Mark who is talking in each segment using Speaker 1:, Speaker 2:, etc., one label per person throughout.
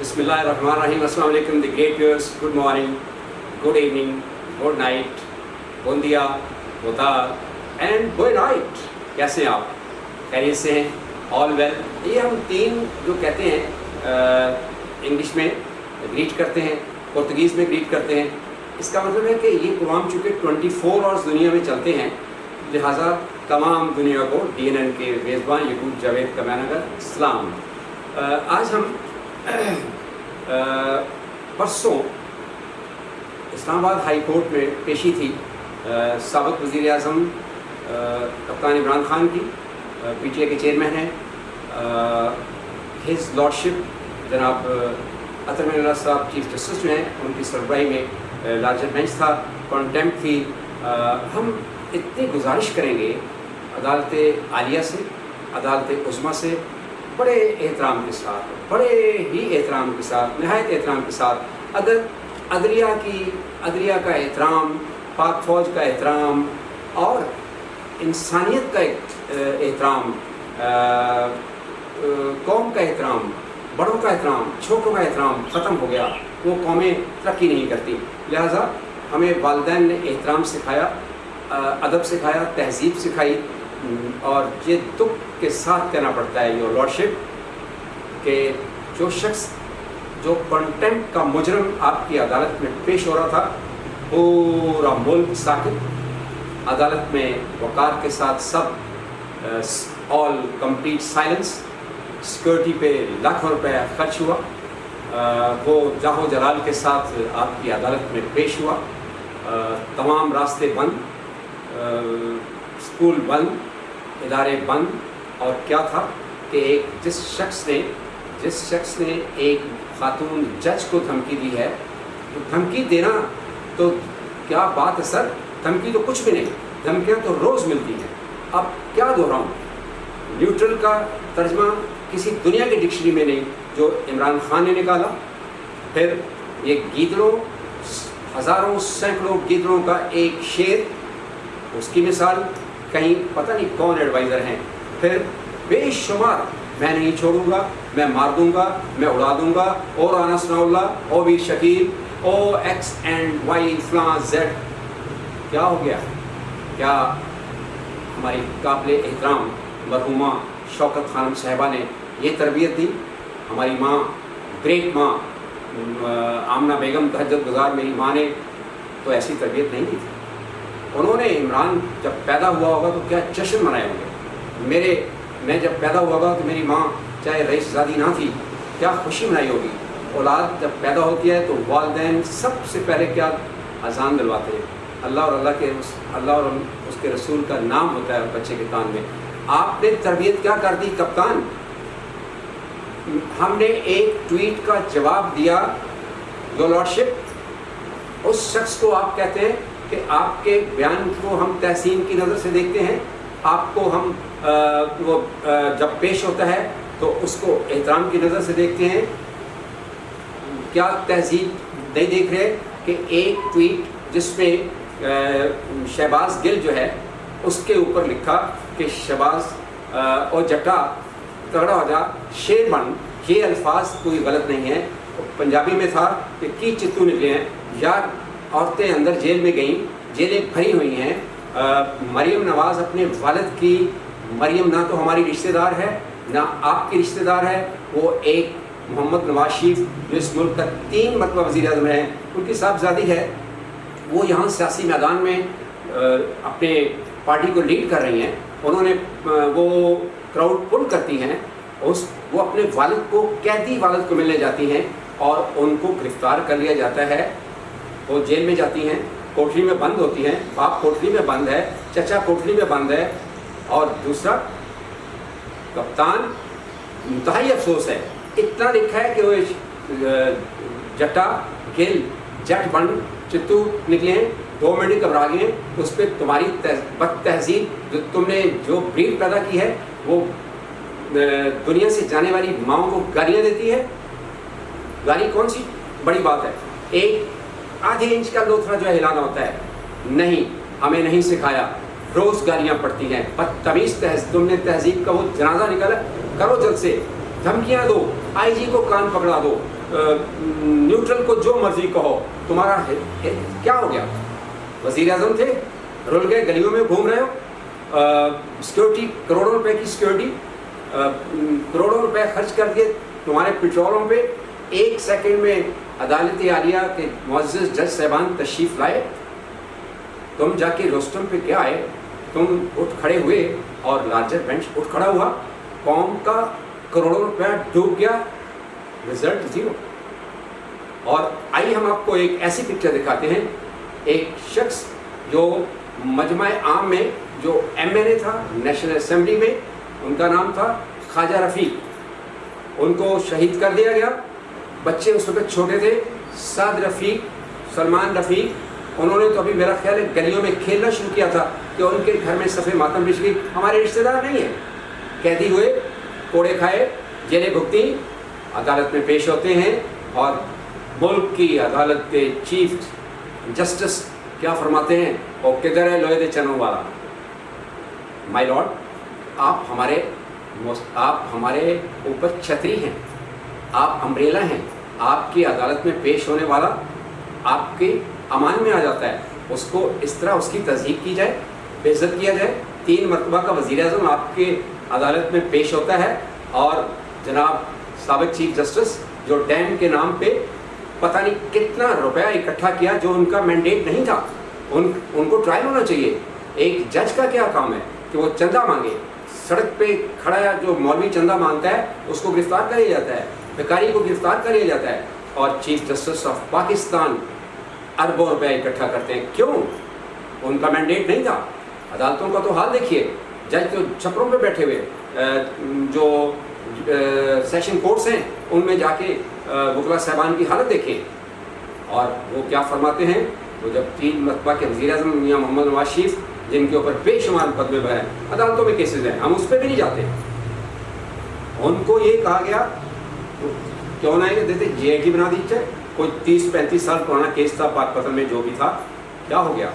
Speaker 1: بسم اللہ الرحمن الرحیم السلام علیکم the great viewers good morning good evening good night بوندیا بوتار اینڈ گڈ نائٹ کیسے ہیں آپ خیریت سے ہیں آل ویل یہ ہم تین جو کہتے ہیں انگلش میں گریٹ کرتے ہیں پرتگیز میں گریٹ کرتے ہیں اس کا مطلب ہے کہ یہ پروگرام چونکہ ٹوئنٹی فور آورس دنیا میں چلتے ہیں لہٰذا تمام دنیا کو ڈی این این کے میزبان یقوب جاوید کا مینگر اسلام آج ہم پرسوں اسلام آباد ہائی کورٹ میں پیشی تھی۔ سابق وزیر اعظم کپتان عمران خان کی پی ٹی اے کے چیئرمین ہیں۔ ہز لارڈشپ جناب اطرم اللہ صاحب چیف جسٹس جو ہیں، ان کی سربراہی میں لارجر بینچ تھا۔ کانٹیمپ تھی۔ ہم اتنی گزارش کریں گے عدالت عالیہ سے، عدالت عظما سے بڑے احترام کے ساتھ، بڑے ہی احترام کے ساتھ، نہایت احترام کے ساتھ اگر عدلیہ کی، عدلیہ کا احترام، پاک فوج کا احترام اور انسانیت کا احترام قوم کا احترام، بڑوں کا احترام، چھوٹوں کا احترام ختم ہو گیا، وہ قومیں ترقی نہیں کرتی۔ لہٰذا ہمیں والدین نے احترام سکھایا ادب سکھایا، تہذیب سکھائی اور یہ دکھ کے ساتھ کہنا پڑتا ہے یور لارڈشپ کہ جو شخص جو کنٹینٹ کا مجرم آپ کی عدالت میں پیش ہو رہا تھا، پورا ملک ساکت، عدالت میں وقار کے ساتھ سب آل کمپلیٹ سائلنس سیکورٹی پہ لاکھوں روپے خرچ ہوا وہ جاہو جلال کے ساتھ آپ کی عدالت میں پیش ہوا تمام راستے بند اسکول بند، ادارے بند اور کیا تھا کہ ایک جس شخص نے جس شخص نے ایک خاتون جج کو دھمکی دی ہے، تو دھمکی دینا تو کیا بات ہے سر؟ دھمکی تو کچھ بھی نہیں، دھمکیاں تو روز ملتی ہیں۔ اب کیا دہراؤں؟ نیوٹرل کا ترجمہ کسی دنیا کی ڈکشنری میں نہیں، جو عمران خان نے نکالا۔ پھر یہ گیدڑوں ہزاروں، سینکڑوں گیدڑوں کا ایک شیر اس کی مثال، کہیں پتہ نہیں کون ایڈوائزر ہیں۔ پھر بے شمار میں نہیں چھوڑوں گا، میں مار دوں گا، میں اڑا دوں گا اور آنا سنا اللہ او ویر شکیل، او ایکس اینڈ وائی فلاں زیڈ۔ کیا ہو گیا؟ کیا ہماری قابل احترام مرحومہ شوکت خانم صاحبہ نے یہ تربیت دی؟ ہماری ماں، گریٹ ماں آمنہ بیگم تہجد گزار میری ماں نے تو ایسی تربیت نہیں دی تھی۔ انہوں نے عمران جب پیدا ہوا ہوگا تو کیا جشن منائے ہوں گے؟ میرے میں جب پیدا ہوا ہوگا تو میری ماں چاہے رئیس زادی نہ تھی، کیا خوشی منائی ہوگی؟ اولاد جب پیدا ہوتی ہے تو والدین سب سے پہلے کیا اذان دلواتے ہیں؟ اللہ اور اللہ کے اس اللہ اور اس کے رسول کا نام ہوتا ہے بچے کے کان میں۔ آپ نے تربیت کیا کر دی کپتان؟ ہم نے ایک ٹویٹ کا جواب دیا جو اس شخص کو آپ کہتے ہیں کہ آپ کے بیان کو ہم تحسین کی نظر سے دیکھتے ہیں، آپ کو ہم وہ جب پیش ہوتا ہے تو اس کو احترام کی نظر سے دیکھتے ہیں۔ کیا تہذیب نہیں دیکھ رہے کہ ایک ٹویٹ جس میں شہباز گل جو ہے، اس کے اوپر لکھا کہ شہباز اور جٹا تگڑا ہو جا شیر بن، یہ الفاظ کوئی غلط نہیں ہے۔ پنجابی میں تھا کہ کی چتو نکلے ہیں۔ یا عورتیں اندر جیل میں گئیں، جیلیں بھری ہوئی ہیں۔ مریم نواز اپنے والد کی مریم نہ تو ہماری رشتہ دار ہے، نہ آپ کی رشتہ دار ہے، وہ ایک محمد نواز شریف جو اس ملک کا تین مرتبہ وزیر اعظم ہیں۔ ان کی صاحبزادی ہے۔ وہ یہاں سیاسی میدان میں اپنے پارٹی کو لیڈ کر رہی ہیں۔ انہوں نے وہ کراؤڈ پل کرتی ہیں۔ اس، وہ اپنے والد کو، قیدی والد کو ملنے جاتی ہیں اور ان کو گرفتار کر لیا جاتا ہے۔ وہ جیل میں جاتی ہیں کوٹری میں بند ہوتی ہیں۔ باپ کوٹری میں بند ہے، چچا کوٹری میں بند ہے۔ اور دوسرا، کپتان، انتہائی افسوس ہے، اتنا لکھا ہے کہ وہ جٹا، گل، جٹ بند چتو نکلے ہیں، دو منٹ گھبرا گئے ہیں، اس پہ تمہاری بد تہذیب جو تم نے جو بریڈ پیدا کی ہے، وہ دنیا سے جانے والی ماؤں کو گالیاں دیتی ہے۔ گالی کون سی؟ بڑی بات ہے۔ ایک آدھے انچ کا لوتھرا جو ہے ہلانا ہوتا ہے۔ نہیں، ہمیں نہیں سکھایا۔ روز گالیاں پڑتی ہیں۔ بدتمیز تہذیب تم نے تہذیب کا وہ جنازہ نکالا۔ کرو جلد سے۔ دھمکیاں دو۔ آئی جی کو کان پکڑا دو۔ نیوٹرل کو جو مرضی کہو۔ تمہارا کیا ہو گیا؟ وزیر اعظم تھے۔ رول گئے، گلیوں میں گھوم رہے ہو۔ سیکورٹی کروڑوں روپے کی سیکورٹی کروڑوں روپے خرچ کر دیے تمہارے پٹرولوں پہ۔ ایک سیکنڈ میں عدالت عالیہ کے معزز جج صاحبان تشریف لائے۔ تم جا کے روسٹم پہ کیا آئے؟ تم اٹھ کھڑے ہوئے اور لارجر بینچ اٹھ کھڑا ہوا۔ قوم کا کروڑوں روپیہ ڈوب گیا۔ رزلٹ زیرو اور آئیے ہم آپ کو ایک ایسی پکچر دکھاتے ہیں۔ ایک شخص جو مجمع عام میں جو ایم این اے تھا نیشنل اسمبلی میں، ان کا نام تھا خواجہ رفیق۔ ان کو شہید کر دیا گیا۔ بچے اس وقت چھوٹے تھے۔ سعد رفیق، سلمان رفیق انہوں نے تو ابھی میرا خیال ہے گلیوں میں کھیلنا شروع کیا تھا کہ ان کے گھر میں صفحے ماتم بچ گئی ہمارے رشتے دار نہیں ہیں۔ قیدی ہوئے، کوڑے کھائے، جیلیں بھگتی، عدالت میں پیش ہوتے ہیں اور ملک کی عدالت کے چیف جسٹس کیا فرماتے ہیں؟ وہ کدھر ہے؟ لوہے دے چنوں والا۔ مائی لارڈ آپ ہمارے آپ ہمارے اوپر چھتری ہیں۔ آپ امبریلا ہیں۔ آپ کی عدالت میں پیش ہونے والا، آپ کے امان میں آ جاتا ہے۔ اس کو اس طرح اس کی تصدیق کی جائے بے عزت کیا جائے۔ تین مرتبہ کا وزیر اعظم آپ کے عدالت میں پیش ہوتا ہے اور جناب سابق چیف جسٹس جو ڈیم کے نام پہ پتہ نہیں کتنا روپیہ اکٹھا کیا جو ان کا مینڈیٹ نہیں تھا۔ ان ان کو ٹرائل ہونا چاہیے۔ ایک جج کا کیا کام ہے کہ وہ چندہ مانگے۔ سڑک پہ کھڑا جو مولوی چندہ مانگتا ہے، اس کو گرفتار کر لیا جاتا ہے۔ بھکاری کو گرفتار کر لیا جاتا ہے۔ اور چیف جسٹس آف پاکستان اربوں روپے اکٹھا کرتے ہیں۔ کیوں؟ ان کا مینڈیٹ نہیں تھا۔ عدالتوں کا تو حال دیکھیے۔ جج تو چھپروں پہ بیٹھے ہوئے۔ جو سیشن کورٹس ہیں، ان میں جا کے وکلا صاحبان کی حالت دیکھیں۔ اور وہ کیا فرماتے ہیں؟ وہ جب تین مرتبہ کے وزیر اعظم میاں محمد نواز شریف، جن کے اوپر بے شمار مقدمے بھرے عدالتوں میں کیسز ہیں۔ ہم اس پہ بھی نہیں جاتے۔ ان کو یہ کہا گیا کیوں نہ دیتے جے جی آئی ٹی بنا دیجیے کوئی تیس پینتیس سال پرانا کیس تھا، پاک پتن میں جو بھی تھا، کیا ہو گیا؟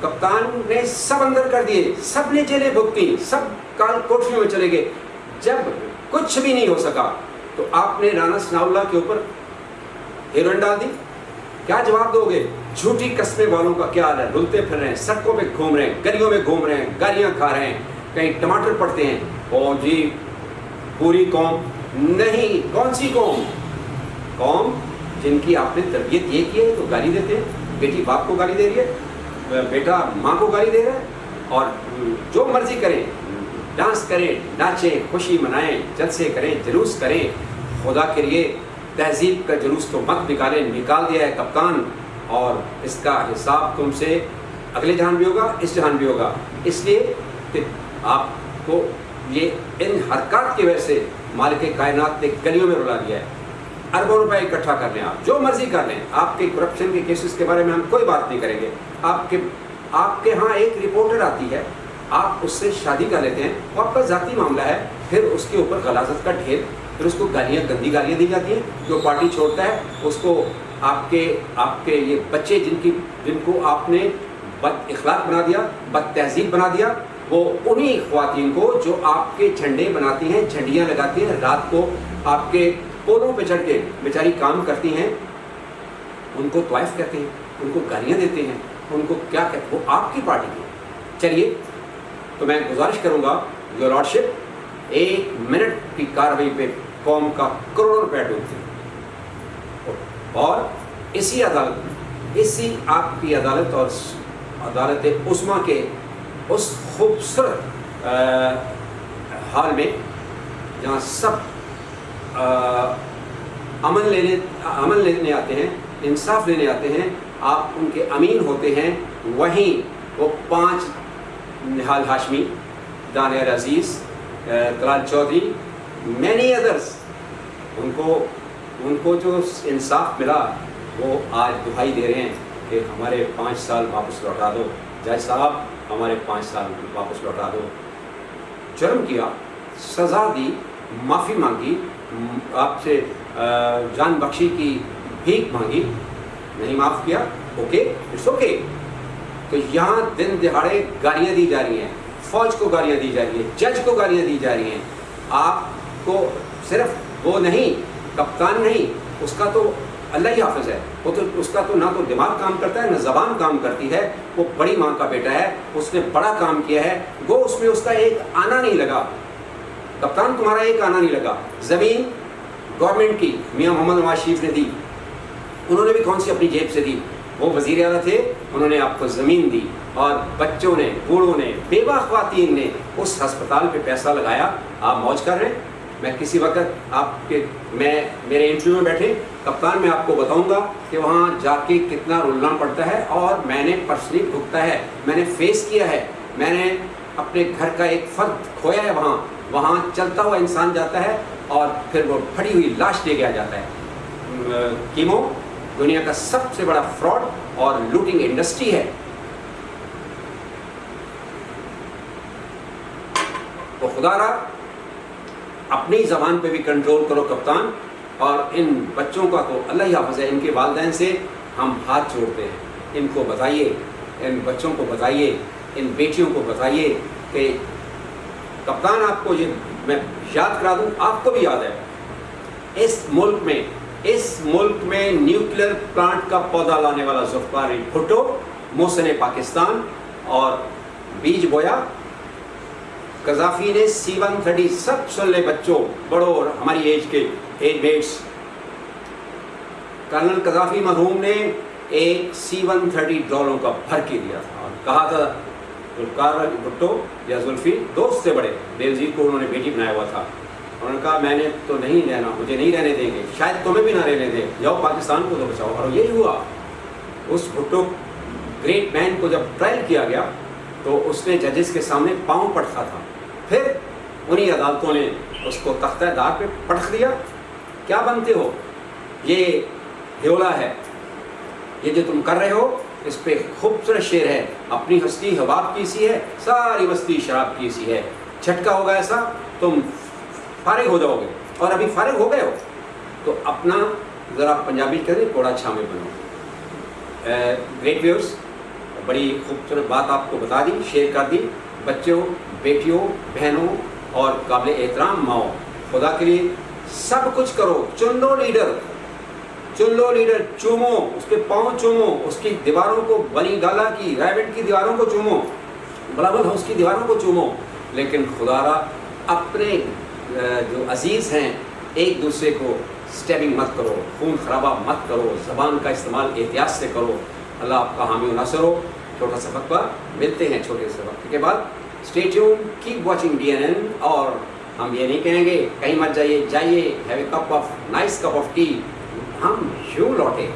Speaker 1: کپتان نے سب اندر کر دیے، سب نے جیلیں بھگتی سب کال کوٹریوں میں چلے گئے۔ جب کچھ بھی نہیں ہو سکا، تو آپ نے رانا سناؤلہ کے اوپر ہیروئن ڈال دی۔ کیا جواب دو گے؟ جھوٹی قسمیں والوں کا کیا حال ہے؟ رلتے پھر رہے ہیں، سڑکوں پہ گھوم رہے ہیں، گلیوں میں گھوم رہے ہیں، گالیاں کھا رہے ہیں، کہیں ٹماٹر پڑتے ہیں۔ او جی پوری قوم نہیں، کون سی قوم؟ قوم جن کی آپ نے تربیت یہ کی ہے تو گالی دیتے ہیں۔ بیٹی باپ کو گالی دے رہی ہے، بیٹا ماں کو گالی دے رہا ہے اور جو مرضی کریں، ڈانس کریں، ناچیں، خوشی منائیں، جلسے کریں، جلوس کریں، خدا کے لیے تہذیب کا جلوس تو مت نکالیں، نکال دیا ہے کپتان۔ اور اس کا حساب تم سے اگلے جہان بھی ہوگا، اس جہان بھی ہوگا۔ اس لیے کہ آپ کو یہ ان حرکات کی وجہ سے مالک کائنات نے گلیوں میں رلا دیا ہے۔ اربوں روپے اکٹھا کر لیں آپ، جو مرضی کر لیں۔ آپ کے کرپشن کے کیسز کے بارے میں ہم کوئی بات نہیں کریں گے۔ آپ کے آپ کے ہاں ایک رپورٹر آتی ہے، آپ اس سے شادی کر لیتے ہیں۔ وہ آپ کا ذاتی معاملہ ہے۔ پھر اس کے اوپر غلازت کا ڈھیر، پھر اس کو گالیاں، گندی گالیاں دی جاتی ہیں۔ جو پارٹی چھوڑتا ہے، اس کو آپ کے آپ کے یہ بچے جن کی جن کو آپ نے بد اخلاق بنا دیا، بد تہذیب بنا دیا وہ انہی خواتین کو جو آپ کے جھنڈے بناتی ہیں، جھنڈیاں لگاتی ہیں، رات کو آپ کے پولوں پہ چڑھ کے بیچاری کام کرتی ہیں، ان کو طوائف کہتے ہیں، ان کو گالیاں دیتے ہیں، ان کو کیا کہتے وہ آپ کی پارٹی کی چلیے، تو میں گزارش کروں گا یور لارڈشپ ایک منٹ کی کاروائی پہ قوم کا کروڑوں روپے ڈوبتے اور اسی عدالت، اسی آپ کی عدالت اور عدالت عثما کے اس خوبصورت حال میں جہاں سب امن لینے امن لینے آتے ہیں، انصاف لینے آتے ہیں، آپ ان کے امین ہوتے ہیں، وہیں وہ پانچ نہال ہاشمی دانیہ عزیز کلال چودھری مینی ادرس ان کو ان کو جو انصاف ملا، وہ آج دہائی دے رہے ہیں کہ ہمارے پانچ سال واپس لوٹا دو۔ جج صاحب ہمارے پانچ سال واپس لوٹا دو۔ جرم کیا، سزا دی، معافی مانگی، آپ سے جان بخشی کی بھیک مانگی، نہیں معاف کیا، اوکے، اٹس اوکے۔ تو یہاں دن دہاڑے گالیاں دی جا رہی ہیں، فوج کو گالیاں دی جا رہی ہیں، جج کو گالیاں دی جا رہی ہیں۔ آپ کو صرف وہ نہیں، کپتان نہیں، اس کا تو اللہ ہی حافظ ہے۔ وہ تو اس کا تو نہ تو دماغ کام کرتا ہے، نہ زبان کام کرتی ہے۔ وہ بڑی ماں کا بیٹا ہے، اس نے بڑا کام کیا ہے۔ وہ اس میں اس کا ایک آنا نہیں لگا۔ کپتان تمہارا ایک آنا نہیں لگا۔ زمین گورنمنٹ کی، میاں محمد نواز شریف نے دی۔ انہوں نے بھی کون سی اپنی جیب سے دی؟ وہ وزیر اعلیٰ تھے، انہوں نے آپ کو زمین دی۔ اور بچوں نے، بوڑھوں نے، بیوہ خواتین نے اس ہسپتال پہ پیسہ لگایا۔ آپ موج کر رہے ہیں؟ میں کسی وقت آپ کے، میں، میرے انٹرویو میں بیٹھے کپتان میں آپ کو بتاؤں گا کہ وہاں جا کے کتنا رولنا پڑتا ہے اور میں نے پرسنلی بھگتا ہے، میں نے فیس کیا ہے، میں نے اپنے گھر کا ایک فرد کھویا ہے وہاں وہاں چلتا ہوا انسان جاتا ہے اور پھر وہ پھڑی ہوئی لاش لے کے آ جاتا ہے۔ کیمو، دنیا کا سب سے بڑا فراڈ اور لوٹنگ انڈسٹری ہے۔ تو خدا رہا اپنی زبان پہ بھی کنٹرول کرو کپتان۔ اور ان بچوں کا تو اللہ ہی حافظ ہے، ان کے والدین سے ہم ہاتھ چھوڑتے ہیں۔ ان کو بتائیے، ان بچوں کو بتائیے، ان بیٹیوں کو بتائیے کہ کپتان آپ کو یہ میں یاد کرا دوں، آپ کو بھی یاد ہے۔ اس ملک میں، اس ملک میں نیوکلیر پلانٹ کا پودا لانے والا ذوالفقار بھٹو، محسن پاکستان اور بیج بویا۔ قذافی نے سی ون تھرٹی سب سن لے بچوں، بڑوں اور ہماری ایج کے ایج بیٹس۔ کرنل قذافی مرحوم نے ایک سی ون تھرٹی ڈالروں کا بھر کے دیا تھا۔ اور کہا تھا ذوالفقار بھٹو یا زلفی دوست سے بڑے بےزیر کو انہوں نے بیٹی بنایا ہوا تھا۔ انہوں نے کہا، میں نے تو نہیں رہنا، مجھے نہیں رہنے دیں گے، شاید تمہیں بھی نہ رہنے دیں۔ جاؤ پاکستان کو تو بچاؤ۔ اور یہی ہوا۔ اس بھٹو گریٹ مین کو جب ٹرائل کیا گیا، تو اس نے ججز کے سامنے پاؤں پٹکا تھا۔ پھر انہی عدالتوں نے اس کو تختہ دار پہ پٹک دیا۔ کیا بنتے ہو؟ یہ ہیولا ہے۔ یہ جو تم کر رہے ہو، اس پہ خوبصورت شعر ہے۔ اپنی ہستی حباب کی سی ہے، ساری بستی شراب کی سی ہے۔ جھٹکا ہوگا ایسا، تم فارغ ہو جاؤ گے۔ اور ابھی فارغ ہو گئے ہو، تو اپنا ذرا پنجابی کریں کوڑا چھامے بنو گریٹ ویورس بڑی خوبصورت بات آپ کو بتا دی، شیئر کر دی۔ بچوں، بیٹیوں، بہنوں اور قابل احترام ماؤں، خدا کے لیے سب کچھ کرو۔ چن لو لیڈر چن لو لیڈر چومو، اس کے پاؤں چومو، اس کی دیواروں کو بنی گالا کی رائبٹ کی دیواروں کو چومو بلاول ہاؤس کی دیواروں کو چومو۔ لیکن خدا را، اپنے جو عزیز ہیں، ایک دوسرے کو سٹیبنگ مت کرو، خون خرابہ مت کرو، زبان کا استعمال احتیاط سے کرو۔ اللہ آپ کا حامی و ناصر ہو۔ چھوٹا سا وقت ملتے ہیں چھوٹے سے وقت کے بعد۔ Stay tuned keep watching D N N اور ہم یہ نہیں کہیں گے، کہیں مت جائیے جائیے have a cup of nice cup of tea ہم یوں لوٹے